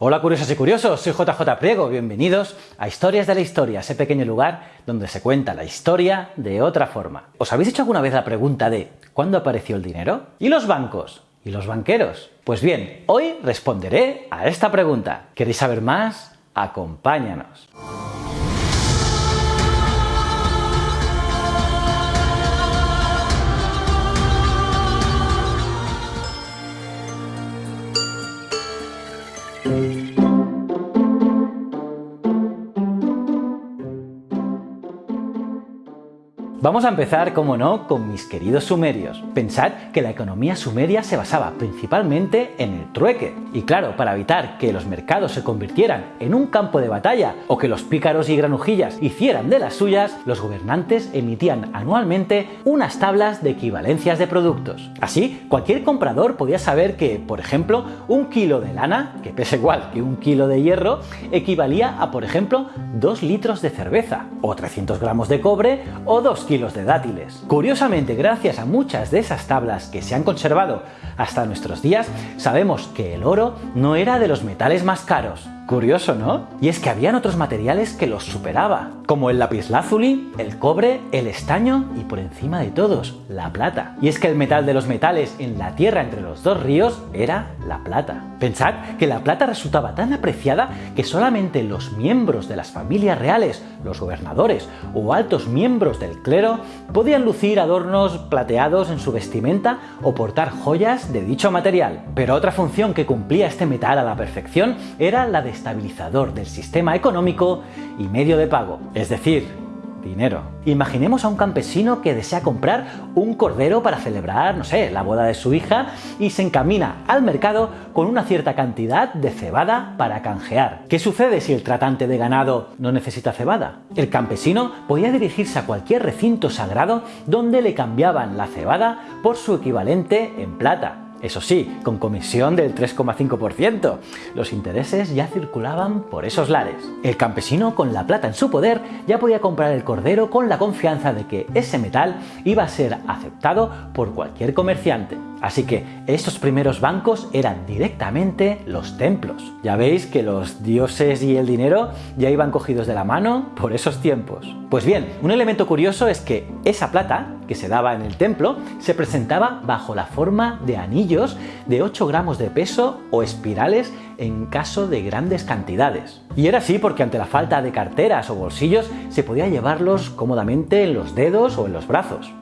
Hola curiosos y curiosos, soy JJ Priego, bienvenidos a Historias de la Historia, ese pequeño lugar donde se cuenta la historia de otra forma. ¿Os habéis hecho alguna vez la pregunta de ¿cuándo apareció el dinero? ¿Y los bancos? ¿Y los banqueros? Pues bien, hoy responderé a esta pregunta. ¿Queréis saber más? Acompáñanos. Vamos a empezar, como no, con mis queridos sumerios. Pensad que la economía sumeria se basaba principalmente en el trueque. Y claro, para evitar que los mercados se convirtieran en un campo de batalla o que los pícaros y granujillas hicieran de las suyas, los gobernantes emitían anualmente unas tablas de equivalencias de productos. Así, cualquier comprador podía saber que, por ejemplo, un kilo de lana, que pesa igual que un kilo de hierro, equivalía a, por ejemplo, 2 litros de cerveza, o 300 gramos de cobre, o 2 kilos de dátiles. Curiosamente, gracias a muchas de esas tablas que se han conservado hasta nuestros días, sabemos que el oro no era de los metales más caros, Curioso, ¿no? Y es que habían otros materiales que los superaba, como el lapislázuli, el cobre, el estaño y por encima de todos, la plata. Y es que el metal de los metales en la tierra entre los dos ríos era la plata. Pensad que la plata resultaba tan apreciada que solamente los miembros de las familias reales, los gobernadores o altos miembros del clero podían lucir adornos plateados en su vestimenta o portar joyas de dicho material. Pero otra función que cumplía este metal a la perfección era la de estabilizador del sistema económico y medio de pago, es decir, dinero. Imaginemos a un campesino que desea comprar un cordero para celebrar, no sé, la boda de su hija y se encamina al mercado con una cierta cantidad de cebada para canjear. ¿Qué sucede si el tratante de ganado no necesita cebada? El campesino podía dirigirse a cualquier recinto sagrado donde le cambiaban la cebada por su equivalente en plata eso sí, con comisión del 3,5%. Los intereses ya circulaban por esos lares. El campesino, con la plata en su poder, ya podía comprar el cordero con la confianza de que ese metal iba a ser aceptado por cualquier comerciante. Así que estos primeros bancos eran directamente los templos. Ya veis que los dioses y el dinero ya iban cogidos de la mano por esos tiempos. Pues bien, un elemento curioso es que esa plata que se daba en el templo se presentaba bajo la forma de anillos de 8 gramos de peso o espirales en caso de grandes cantidades. Y era así porque ante la falta de carteras o bolsillos se podía llevarlos cómodamente en los dedos o en los brazos.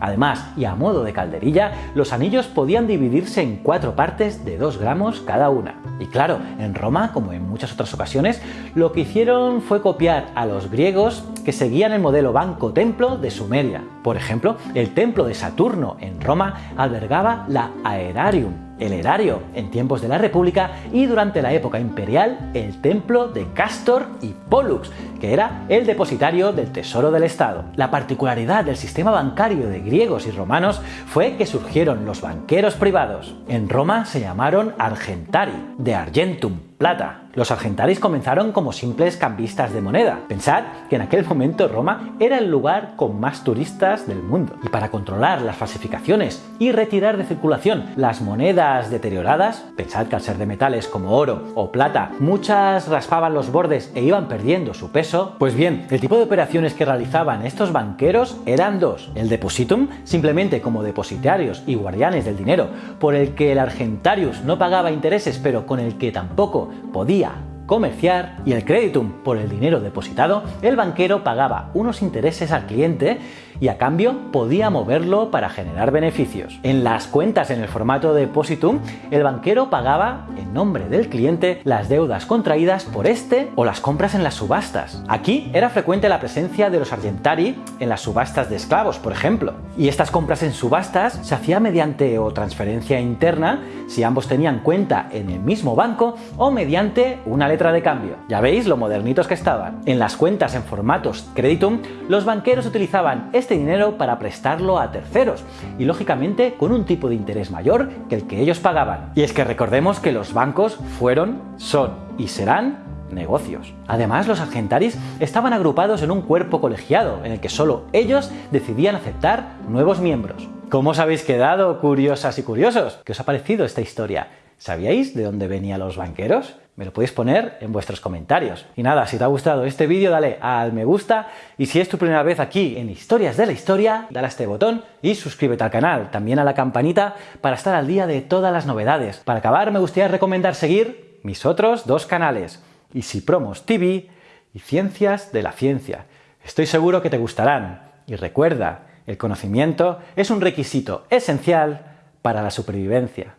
Además, y a modo de calderilla, los anillos podían dividirse en cuatro partes de 2 gramos cada una. Y claro, en Roma, como en muchas otras ocasiones, lo que hicieron fue copiar a los griegos que seguían el modelo banco-templo de Sumeria. Por ejemplo, el templo de Saturno en Roma albergaba la Aerarium, el erario en tiempos de la República y durante la época imperial el templo de Castor y Pollux, que era el depositario del tesoro del Estado. La particularidad del sistema bancario de griegos y romanos fue que surgieron los banqueros privados. En Roma se llamaron argentari, de argentum, plata, los argentaris comenzaron como simples cambistas de moneda. Pensad que en aquel momento Roma era el lugar con más turistas del mundo. Y para controlar las falsificaciones y retirar de circulación las monedas deterioradas, pensad que al ser de metales como oro o plata, muchas raspaban los bordes e iban perdiendo su peso, pues bien, el tipo de operaciones que realizaban estos banqueros eran dos. El depositum, simplemente como depositarios y guardianes del dinero, por el que el argentarius no pagaba intereses pero con el que tampoco podía comerciar y el creditum por el dinero depositado, el banquero pagaba unos intereses al cliente y a cambio podía moverlo para generar beneficios. En las cuentas en el formato de depositum, el banquero pagaba en nombre del cliente las deudas contraídas por este o las compras en las subastas. Aquí era frecuente la presencia de los argentari en las subastas de esclavos, por ejemplo. Y estas compras en subastas se hacía mediante o transferencia interna si ambos tenían cuenta en el mismo banco o mediante una de cambio. Ya veis lo modernitos que estaban. En las cuentas en formatos creditum, los banqueros utilizaban este dinero para prestarlo a terceros y lógicamente con un tipo de interés mayor que el que ellos pagaban. Y es que recordemos que los bancos fueron, son y serán negocios. Además, los argentaris estaban agrupados en un cuerpo colegiado en el que solo ellos decidían aceptar nuevos miembros. ¿Cómo os habéis quedado, curiosas y curiosos? ¿Qué os ha parecido esta historia? ¿Sabíais de dónde venían los banqueros? Me lo podéis poner en vuestros comentarios. Y nada, si te ha gustado este vídeo, dale al me gusta y si es tu primera vez aquí en Historias de la Historia, dale a este botón y suscríbete al canal, también a la campanita para estar al día de todas las novedades. Para acabar, me gustaría recomendar seguir mis otros dos canales, Easy Promos TV y Ciencias de la Ciencia. Estoy seguro que te gustarán. Y recuerda, el conocimiento es un requisito esencial para la supervivencia.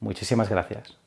Muchísimas gracias.